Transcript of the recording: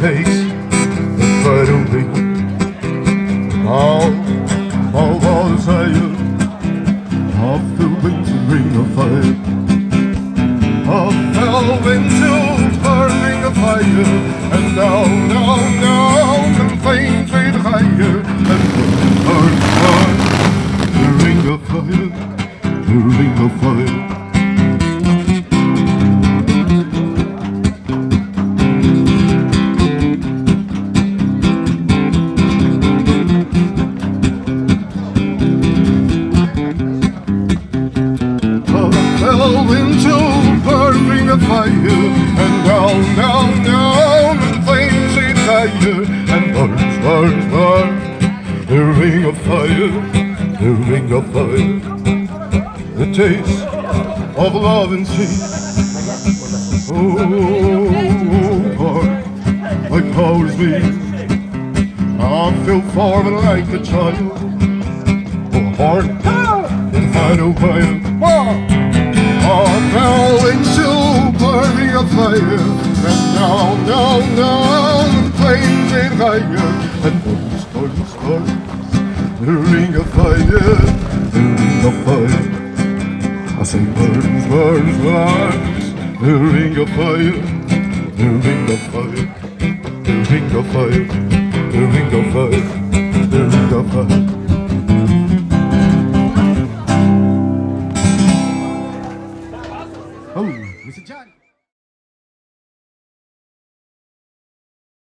makes the fire ring. Now, all the desire of the winter ring of fire. I fell into burning of fire, and now, now, now, into burning of fire. And down, down, down in flames it higher And burns, burns, burns The ring of fire, the ring of fire. The taste of love and sea. Oh, heart, my powers me I feel formed like a child. Oh, heart, in final fire. I fire. And now, now, now the flames are higher And all the stars, The ring of fire. The ring of fire. I say burns, burns, burns The ring of fire. The ring of fire. The ring of fire. The ring of fire. The ring of fire. Oh, Mr. John.